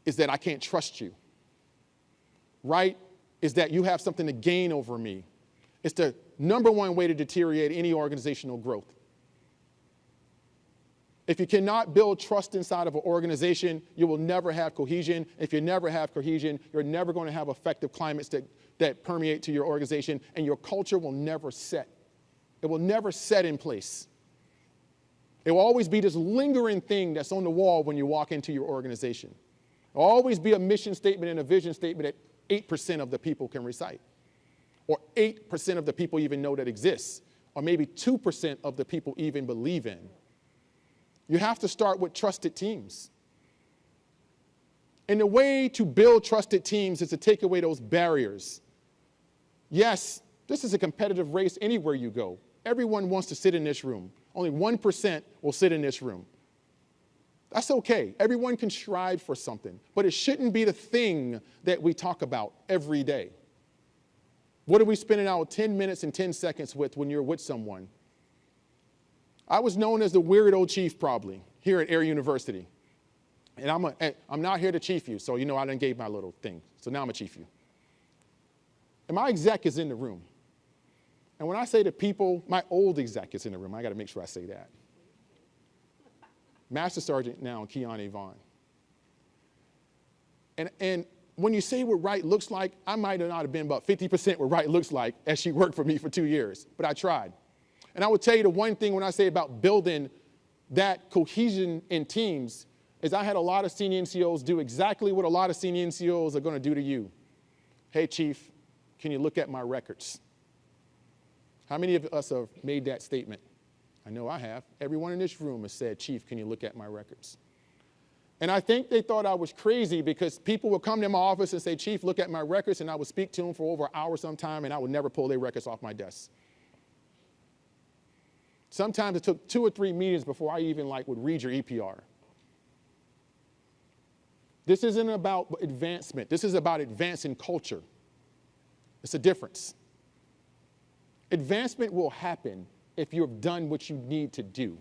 is that I can't trust you. Right is that you have something to gain over me. It's the number one way to deteriorate any organizational growth. If you cannot build trust inside of an organization, you will never have cohesion. If you never have cohesion, you're never going to have effective climates that, that permeate to your organization, and your culture will never set. It will never set in place. It will always be this lingering thing that's on the wall when you walk into your organization. It will always be a mission statement and a vision statement that 8% of the people can recite, or 8% of the people even know that exists, or maybe 2% of the people even believe in. You have to start with trusted teams. And the way to build trusted teams is to take away those barriers. Yes, This is a competitive race anywhere you go. Everyone wants to sit in this room. Only 1% will sit in this room. That's okay. Everyone can strive for something, but it shouldn't be the thing that we talk about every day. What are we spending our 10 minutes and 10 seconds with when you're with someone? I was known as the weird old chief probably here at Air University. And I'm, a, I'm not here to chief you, so you know I didn't gave my little thing. So now I'm a chief you. And my exec is in the room. And when I say to people, my old exec is in the room. I got to make sure I say that. Master Sergeant now, Kiani Vaughn. And, and when you say what right looks like, I might not have been about 50% what right looks like as she worked for me for two years, but I tried. And I would tell you the one thing when I say about building that cohesion in teams is I had a lot of senior NCOs do exactly what a lot of senior NCOs are going to do to you. Hey, Chief, can you look at my records? How many of us have made that statement? I know I have. Everyone in this room has said, Chief, can you look at my records? And I think they thought I was crazy because people would come to my office and say, Chief, look at my records, and I would speak to them for over an hour sometime, and I would never pull their records off my desk. Sometimes it took two or three meetings before I even like would read your EPR. This isn't about advancement. This is about advancing culture. It's a difference. Advancement will happen if you've done what you need to do.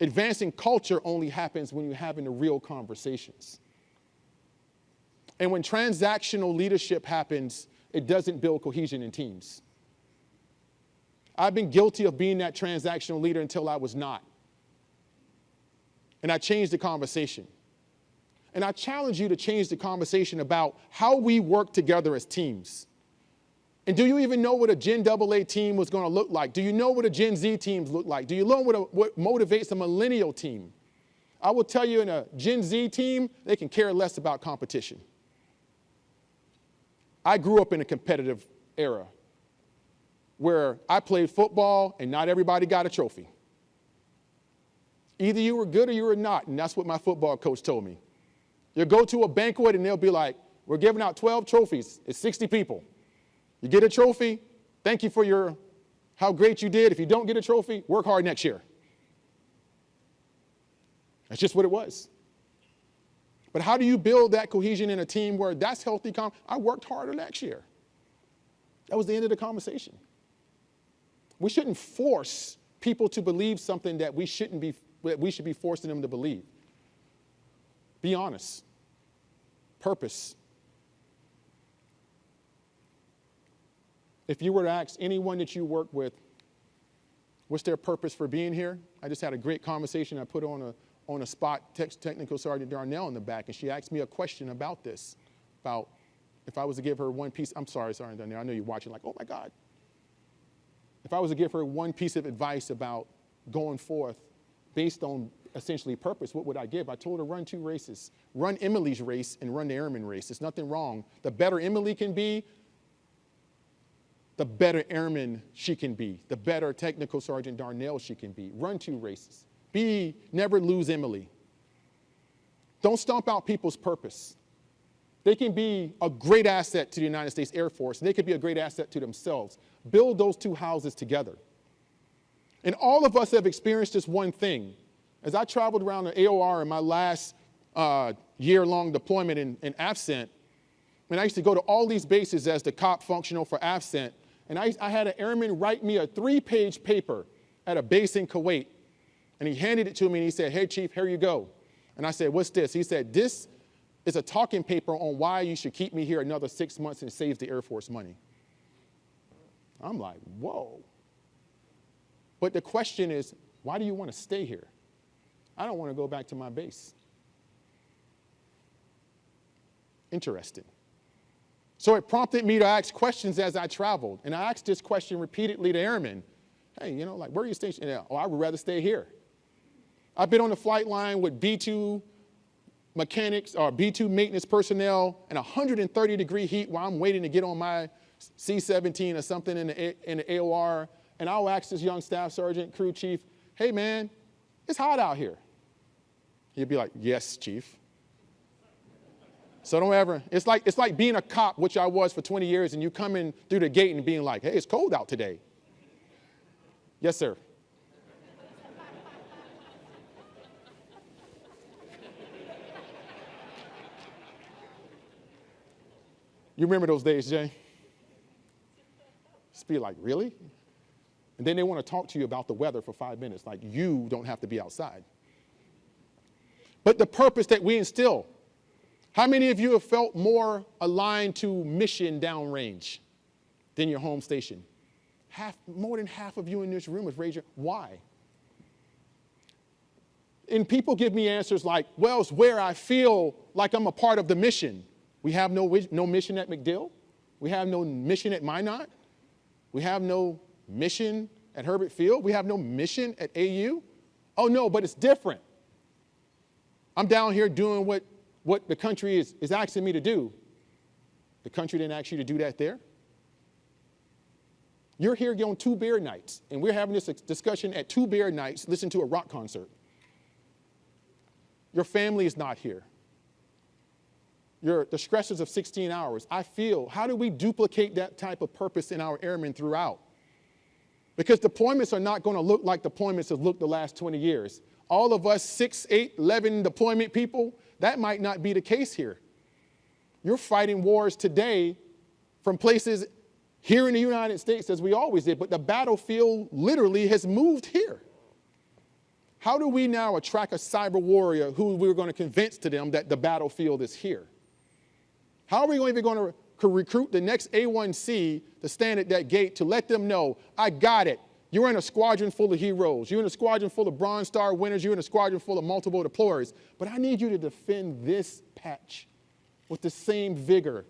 Advancing culture only happens when you're having the real conversations. And when transactional leadership happens, it doesn't build cohesion in teams. I've been guilty of being that transactional leader until I was not. And I changed the conversation. And I challenge you to change the conversation about how we work together as teams. And do you even know what a Gen AA team was going to look like? Do you know what a Gen Z teams look like? Do you know what, a, what motivates a millennial team? I will tell you in a Gen Z team, they can care less about competition. I grew up in a competitive era where I played football and not everybody got a trophy. Either you were good or you were not, and that's what my football coach told me. You go to a banquet and they'll be like, we're giving out 12 trophies. It's 60 people. You get a trophy, thank you for your how great you did. If you don't get a trophy, work hard next year. That's just what it was. But how do you build that cohesion in a team where that's healthy? I worked harder next year. That was the end of the conversation. We shouldn't force people to believe something that we shouldn't be, that we should be forcing them to believe. Be honest. Purpose. If you were to ask anyone that you work with, what's their purpose for being here? I just had a great conversation. I put on a, on a spot Technical Sergeant Darnell in the back, and she asked me a question about this, about if I was to give her one piece, I'm sorry, Sergeant Darnell, I know you're watching like, oh my God. If I was to give her one piece of advice about going forth based on essentially purpose, what would I give? I told her run two races. Run Emily's race and run the airman race. There's nothing wrong. The better Emily can be, the better airman she can be, the better technical sergeant Darnell she can be. Run two races. Be, never lose Emily. Don't stomp out people's purpose. They can be a great asset to the United States Air Force. They could be a great asset to themselves. Build those two houses together. And all of us have experienced this one thing. As I traveled around the AOR in my last uh, year-long deployment in, in AFCENT, and I used to go to all these bases as the COP functional for AFCENT, and I, I had an airman write me a three-page paper at a base in Kuwait. And he handed it to me and he said, hey, Chief, here you go. And I said, what's this? He said, this is a talking paper on why you should keep me here another six months and save the Air Force money. I'm like, whoa. But the question is, why do you want to stay here? I don't want to go back to my base. Interesting. So it prompted me to ask questions as I traveled. And I asked this question repeatedly to airmen. Hey, you know, like, where are you stationed? Oh, I would rather stay here. I've been on the flight line with B-2 mechanics uh, or B-2 maintenance personnel in 130 degree heat while I'm waiting to get on my C-17 or something in the, in the AOR. And I'll ask this young staff sergeant, crew chief, hey man, it's hot out here. He'd be like, yes, chief. So don't ever, it's like, it's like being a cop, which I was for 20 years, and you come in through the gate and being like, hey, it's cold out today. Yes, sir. You remember those days, Jay? Just be like, really? And then they want to talk to you about the weather for five minutes, like you don't have to be outside. But the purpose that we instill, how many of you have felt more aligned to mission downrange than your home station? Half, more than half of you in this room raised your, why? And people give me answers like, well, it's where I feel like I'm a part of the mission. We have no, no mission at MacDill. We have no mission at Minot. We have no mission at Hurlburt Field. We have no mission at AU. Oh no, but it's different. I'm down here doing what, what the country is, is asking me to do. The country didn't ask you to do that there. You're here on two beer nights, and we're having this discussion at two beer nights, listen to a rock concert. Your family is not here. Your, the stresses of 16 hours. I feel, how do we duplicate that type of purpose in our airmen throughout? Because deployments are not going to look like deployments have looked the last 20 years. All of us 6, 8, 11 deployment people, that might not be the case here. You're fighting wars today from places here in the United States as we always did, but the battlefield literally has moved here. How do we now attract a cyber warrior who we're going to convince to them that the battlefield is here? How are we even going to recruit the next A1C to stand at that gate to let them know, I got it. You're in a squadron full of heroes. You're in a squadron full of Bronze Star winners. You're in a squadron full of multiple deployers. But I need you to defend this patch with the same vigor,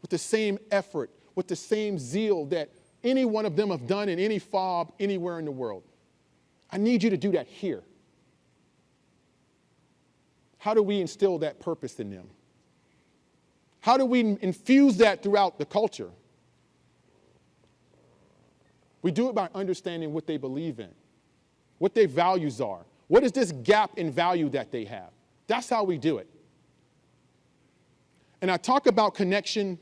with the same effort, with the same zeal that any one of them have done in any FOB anywhere in the world. I need you to do that here. How do we instill that purpose in them? How do we infuse that throughout the culture? We do it by understanding what they believe in, what their values are. What is this gap in value that they have? That's how we do it. And I talk about connection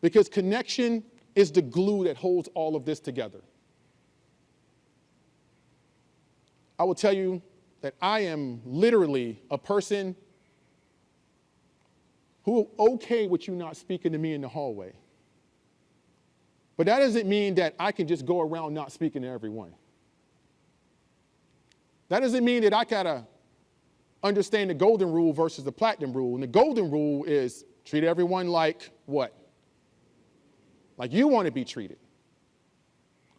because connection is the glue that holds all of this together. I will tell you that I am literally a person who okay with you not speaking to me in the hallway. But that doesn't mean that I can just go around not speaking to everyone. That doesn't mean that I gotta understand the golden rule versus the platinum rule. And the golden rule is treat everyone like what? Like you want to be treated.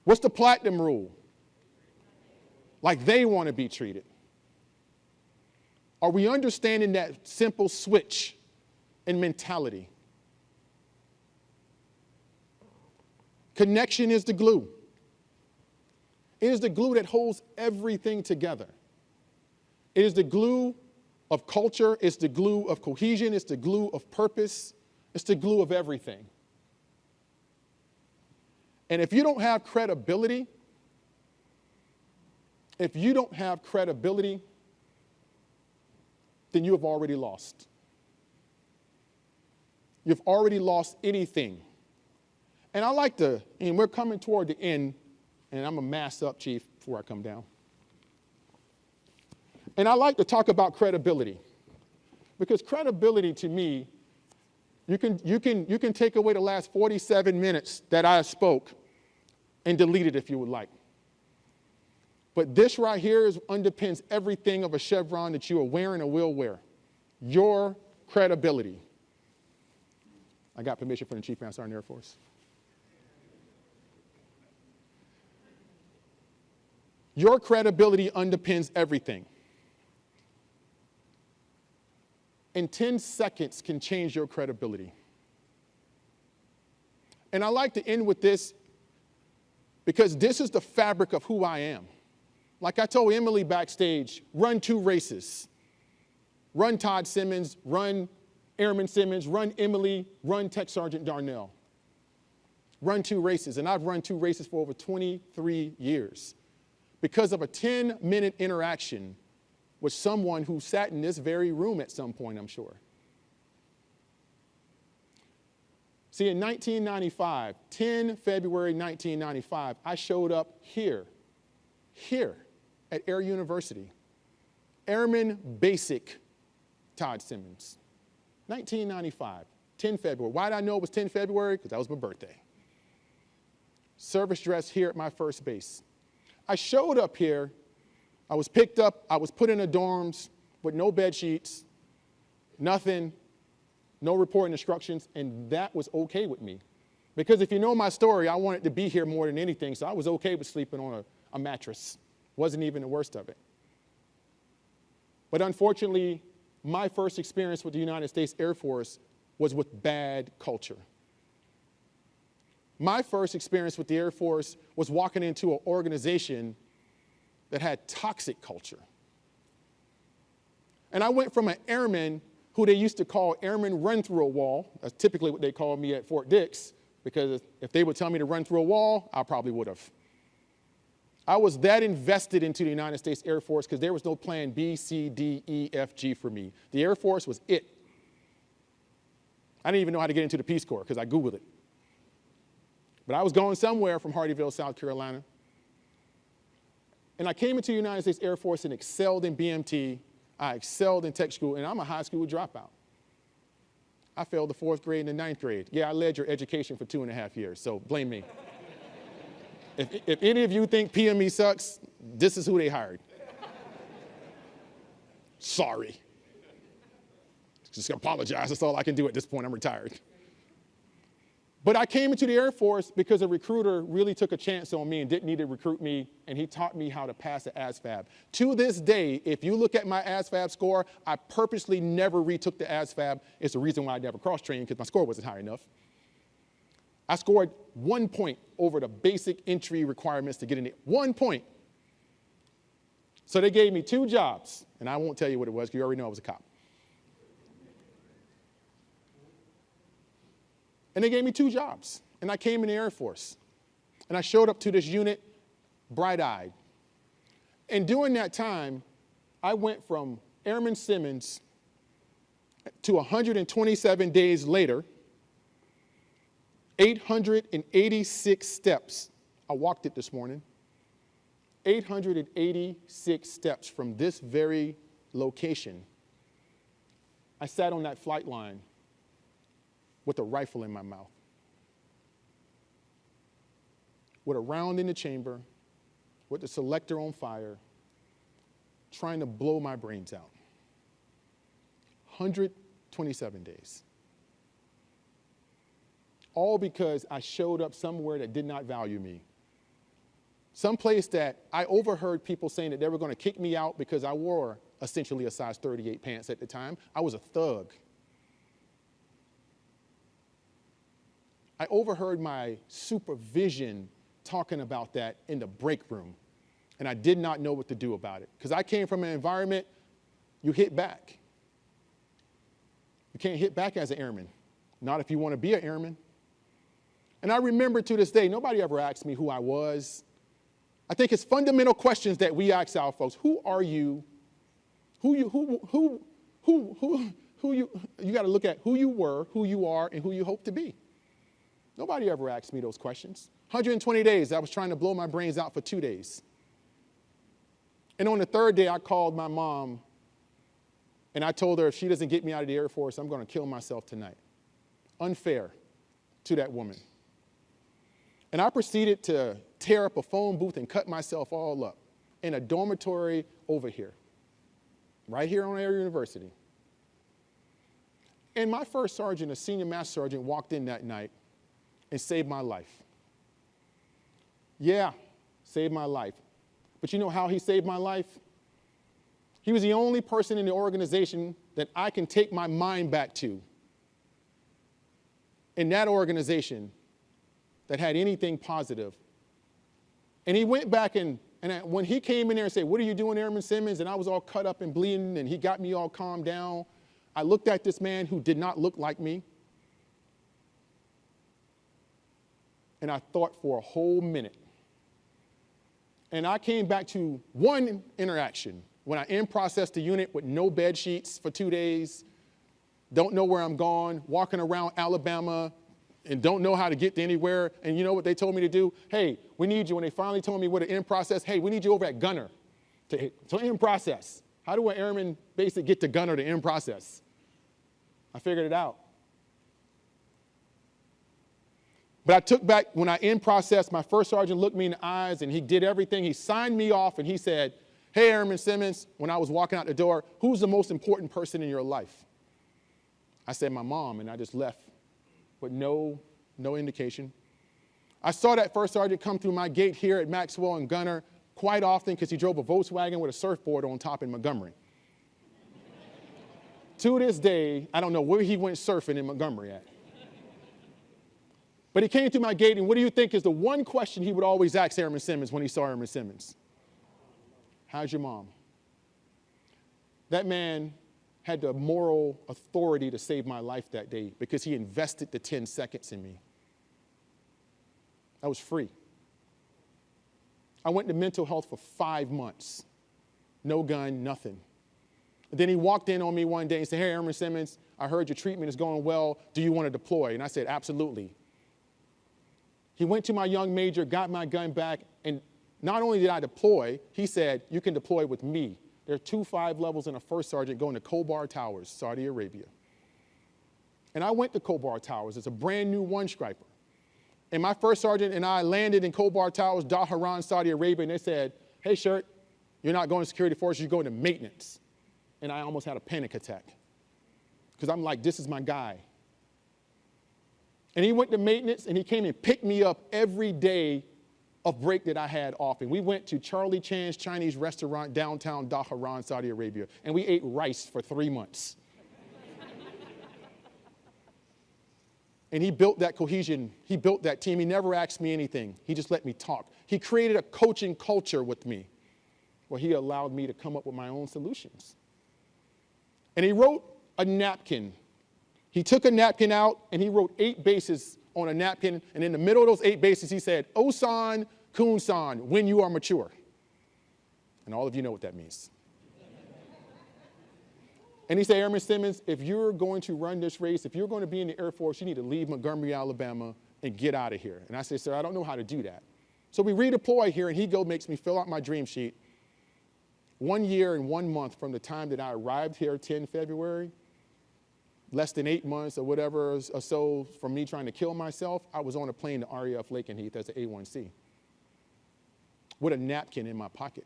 What's the platinum rule? Like they want to be treated. Are we understanding that simple switch in mentality? Connection is the glue. It is the glue that holds everything together. It is the glue of culture, it's the glue of cohesion, it's the glue of purpose, it's the glue of everything. And if you don't have credibility, if you don't have credibility, then you have already lost. You've already lost anything and I like to, and we're coming toward the end, and I'm a mass up, Chief, before I come down. And I like to talk about credibility. Because credibility to me, you can, you, can, you can take away the last 47 minutes that I spoke and delete it if you would like. But this right here is, underpins everything of a chevron that you are wearing or will wear. Your credibility. I got permission from the Chief Master Sergeant Air Force. Your credibility underpins everything. And 10 seconds can change your credibility. And I like to end with this because this is the fabric of who I am. Like I told Emily backstage, run two races. Run Todd Simmons, run Airman Simmons, run Emily, run Tech Sergeant Darnell. Run two races, and I've run two races for over 23 years because of a 10 minute interaction with someone who sat in this very room at some point, I'm sure. See, in 1995, 10 February 1995, I showed up here, here at Air University. Airman Basic Todd Simmons. 1995, 10 February. Why did I know it was 10 February? Because that was my birthday. Service dress here at my first base. I showed up here, I was picked up, I was put in the dorms with no bed sheets, nothing, no reporting instructions, and that was okay with me. Because if you know my story, I wanted to be here more than anything, so I was okay with sleeping on a, a mattress. Wasn't even the worst of it. But unfortunately, my first experience with the United States Air Force was with bad culture. My first experience with the Air Force was walking into an organization that had toxic culture. And I went from an airman who they used to call airman run through a wall. That's typically what they called me at Fort Dix, because if they would tell me to run through a wall, I probably would have. I was that invested into the United States Air Force because there was no plan B, C, D, E, F, G for me. The Air Force was it. I didn't even know how to get into the Peace Corps because I Googled it. But I was going somewhere from Hardeeville, South Carolina. And I came into the United States Air Force and excelled in BMT. I excelled in tech school, and I'm a high school dropout. I failed the fourth grade and the ninth grade. Yeah, I led your education for two and a half years, so blame me. if, if any of you think PME sucks, this is who they hired. Sorry. Just apologize. That's all I can do at this point. I'm retired. But I came into the Air Force because a recruiter really took a chance on me and didn't need to recruit me, and he taught me how to pass the ASVAB. To this day, if you look at my ASVAB score, I purposely never retook the ASVAB. It's the reason why I never cross-trained, because my score wasn't high enough. I scored one point over the basic entry requirements to get in it. One point. So they gave me two jobs, and I won't tell you what it was, because you already know I was a cop. And they gave me two jobs. And I came in the Air Force. And I showed up to this unit bright-eyed. And during that time, I went from Airman Simmons to 127 days later, 886 steps. I walked it this morning. 886 steps from this very location. I sat on that flight line with a rifle in my mouth, with a round in the chamber, with the selector on fire, trying to blow my brains out. 127 days. All because I showed up somewhere that did not value me. Some place that I overheard people saying that they were going to kick me out because I wore essentially a size 38 pants at the time. I was a thug. I overheard my supervision talking about that in the break room, and I did not know what to do about it. Because I came from an environment, you hit back. You can't hit back as an airman, not if you want to be an airman. And I remember to this day, nobody ever asked me who I was. I think it's fundamental questions that we ask our folks. Who are you? Who you, who, who, who, who, who you, you got to look at who you were, who you are, and who you hope to be. Nobody ever asked me those questions. 120 days, I was trying to blow my brains out for two days. And on the third day, I called my mom and I told her if she doesn't get me out of the Air Force, I'm going to kill myself tonight. Unfair to that woman. And I proceeded to tear up a phone booth and cut myself all up in a dormitory over here, right here on Air University. And my first sergeant, a senior master sergeant, walked in that night and saved my life. Yeah, saved my life. But you know how he saved my life? He was the only person in the organization that I can take my mind back to in that organization that had anything positive. And he went back and, and when he came in there and said, what are you doing, Airman Simmons? And I was all cut up and bleeding and he got me all calmed down. I looked at this man who did not look like me. And I thought for a whole minute. And I came back to one interaction when I in-processed the unit with no bed sheets for two days, don't know where I'm going, walking around Alabama and don't know how to get to anywhere. And you know what they told me to do? Hey, we need you. When they finally told me what an in-process, hey, we need you over at Gunter to, to end process. How do an airman basically get to Gunter to in-process? I figured it out. But I took back, when I in process, my first sergeant looked me in the eyes and he did everything. He signed me off and he said, Hey, Airman Simmons, when I was walking out the door, who's the most important person in your life? I said, My mom, and I just left with no, no indication. I saw that first sergeant come through my gate here at Maxwell and Gunter quite often because he drove a Volkswagen with a surfboard on top in Montgomery. to this day, I don't know where he went surfing in Montgomery at. But he came through my gate, and what do you think is the one question he would always ask Airman Simmons when he saw Airman Simmons? How's your mom? That man had the moral authority to save my life that day because he invested the 10 seconds in me. I was free. I went to mental health for five months. No gun, nothing. And then he walked in on me one day and said, Hey, Airman Simmons, I heard your treatment is going well. Do you want to deploy? And I said, Absolutely. He went to my young major, got my gun back, and not only did I deploy, he said, you can deploy with me. There are two five levels and a first sergeant going to Khobar Towers, Saudi Arabia. And I went to Khobar Towers. It's a brand new one striper. And my first sergeant and I landed in Khobar Towers, Dhahran, Saudi Arabia, and they said, hey, Shirt, you're not going to security forces, you're going to maintenance. And I almost had a panic attack. Because I'm like, this is my guy. And he went to maintenance and he came and picked me up every day of break that I had off. And we went to Charlie Chan's Chinese restaurant downtown Dhahran, Saudi Arabia, and we ate rice for three months. and he built that cohesion. He built that team. He never asked me anything. He just let me talk. He created a coaching culture with me where he allowed me to come up with my own solutions. And he wrote a napkin he took a napkin out and he wrote eight bases on a napkin. And in the middle of those eight bases, he said, Osan Kunsan, when you are mature. And all of you know what that means. and he said, Airman Simmons, if you're going to run this race, if you're going to be in the Air Force, you need to leave Montgomery, Alabama and get out of here. And I said, sir, I don't know how to do that. So we redeploy here and he go makes me fill out my dream sheet. One year and one month from the time that I arrived here 10 February less than eight months or whatever or so from me trying to kill myself, I was on a plane to RAF Lakenheath as an A1C with a napkin in my pocket.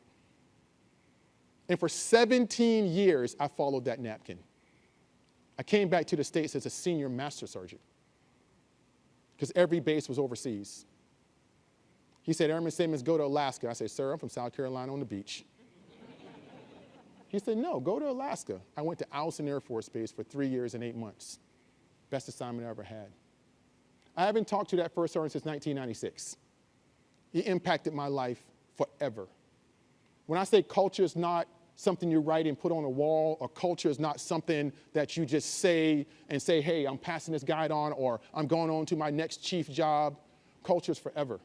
And for 17 years, I followed that napkin. I came back to the States as a senior master sergeant because every base was overseas. He said, Airman Simmons, go to Alaska. I said, sir, I'm from South Carolina on the beach. He said, no, go to Alaska. I went to Eielson Air Force Base for three years and eight months. Best assignment I ever had. I haven't talked to that first sergeant since 1996. He impacted my life forever. When I say culture is not something you write and put on a wall, or culture is not something that you just say and say, hey, I'm passing this guide on, or I'm going on to my next chief job. Culture is forever.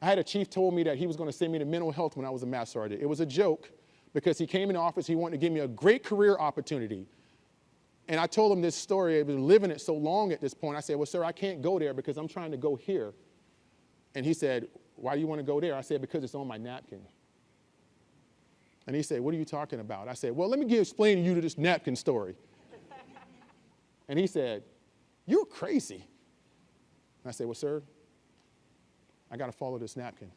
I had a chief told me that he was going to send me to mental health when I was a master sergeant. It was a joke, because he came in office, he wanted to give me a great career opportunity. And I told him this story, I've been living it so long at this point. I said, well, sir, I can't go there because I'm trying to go here. And he said, why do you want to go there? I said, because it's on my napkin. And he said, what are you talking about? I said, well, let me give, explain to you to this napkin story. and he said, you're crazy. And I said, well, sir, I got to follow this napkin.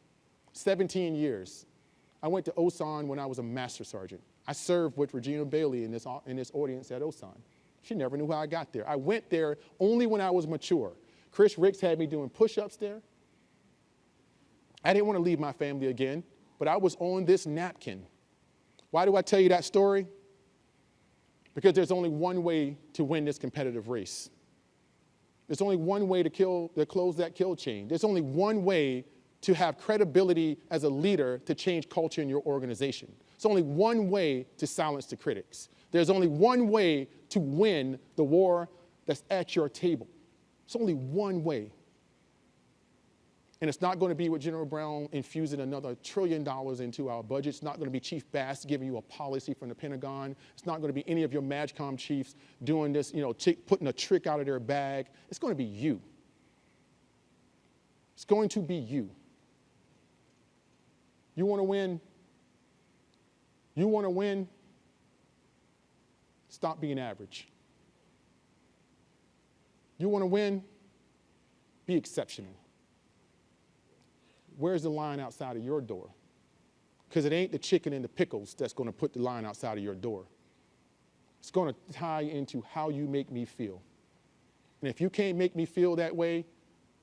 17 years. I went to Osan when I was a master sergeant. I served with Regina Bailey in this, in this audience at Osan. She never knew how I got there. I went there only when I was mature. Chris Ricks had me doing push-ups there. I didn't want to leave my family again, but I was on this napkin. Why do I tell you that story? Because there's only one way to win this competitive race. There's only one way to, kill, to close that kill chain. There's only one way to have credibility as a leader to change culture in your organization. It's only one way to silence the critics. There's only one way to win the war that's at your table. It's only one way. And it's not going to be with General Brown infusing another trillion dollars into our budget. It's not going to be Chief Bass giving you a policy from the Pentagon. It's not going to be any of your MAJCOM chiefs doing this, you know, putting a trick out of their bag. It's going to be you. It's going to be you. You want to win? You want to win? Stop being average. You want to win? Be exceptional. Where's the line outside of your door? Because it ain't the chicken and the pickles that's going to put the line outside of your door. It's going to tie into how you make me feel. And if you can't make me feel that way,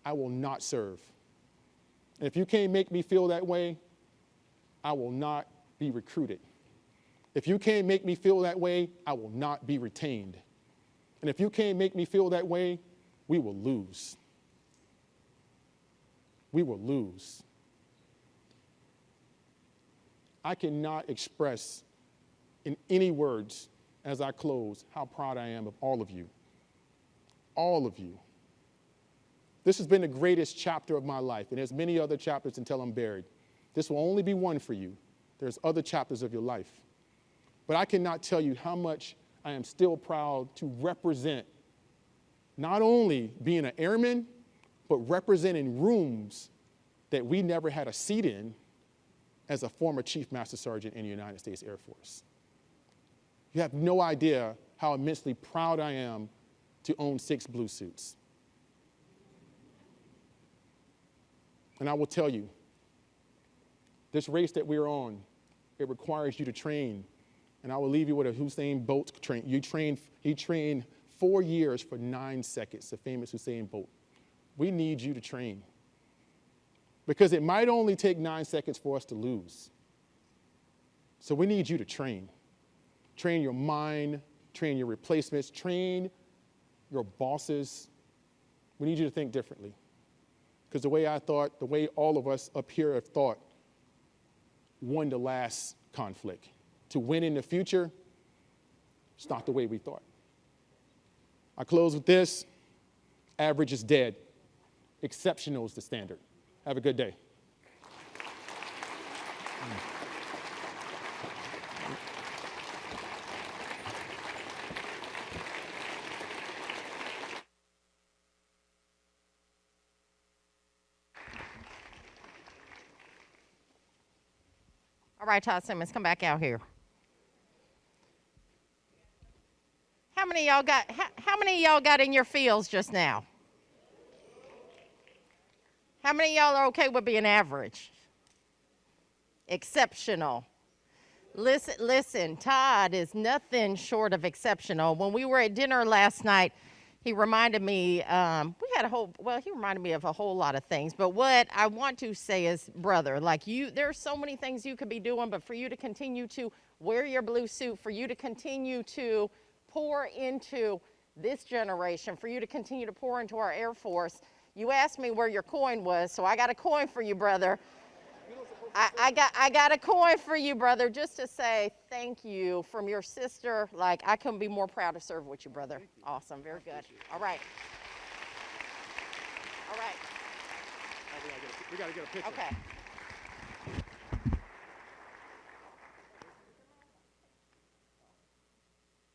I will not serve. And if you can't make me feel that way, I will not be recruited. If you can't make me feel that way, I will not be retained. And if you can't make me feel that way, we will lose. We will lose. I cannot express in any words as I close how proud I am of all of you. All of you. This has been the greatest chapter of my life, and there's many other chapters until I'm buried. This will only be one for you. There's other chapters of your life. But I cannot tell you how much I am still proud to represent not only being an airman, but representing rooms that we never had a seat in as a former Chief Master Sergeant in the United States Air Force. You have no idea how immensely proud I am to own six blue suits. And I will tell you, this race that we're on, it requires you to train. And I will leave you with a Usain Bolt train. You train, he trained four years for nine seconds, the famous Usain Bolt. We need you to train. Because it might only take nine seconds for us to lose. So we need you to train. Train your mind, train your replacements, train your bosses. We need you to think differently. Because the way I thought, the way all of us up here have thought, won the last conflict. To win in the future, it's not the way we thought. I close with this average is dead, exceptional is the standard. Have a good day. Right, Todd Simmons, come back out here. How many y'all got how, how many y'all got in your fields just now? How many y'all are okay with being average? Exceptional. Listen, listen, Todd is nothing short of exceptional. When we were at dinner last night, he reminded me, um, we had a whole, well, he reminded me of a whole lot of things. But what I want to say is, brother, like you, there's so many things you could be doing, but for you to continue to wear your blue suit, for you to continue to pour into this generation, for you to continue to pour into our Air Force, you asked me where your coin was, so I got a coin for you, brother. I, I, got I got a coin for you, brother, just to say thank you from your sister. Like I couldn't be more proud to serve with you, brother. You. Awesome, very good. All right. All right. We, gotta a, we gotta get a picture. Okay.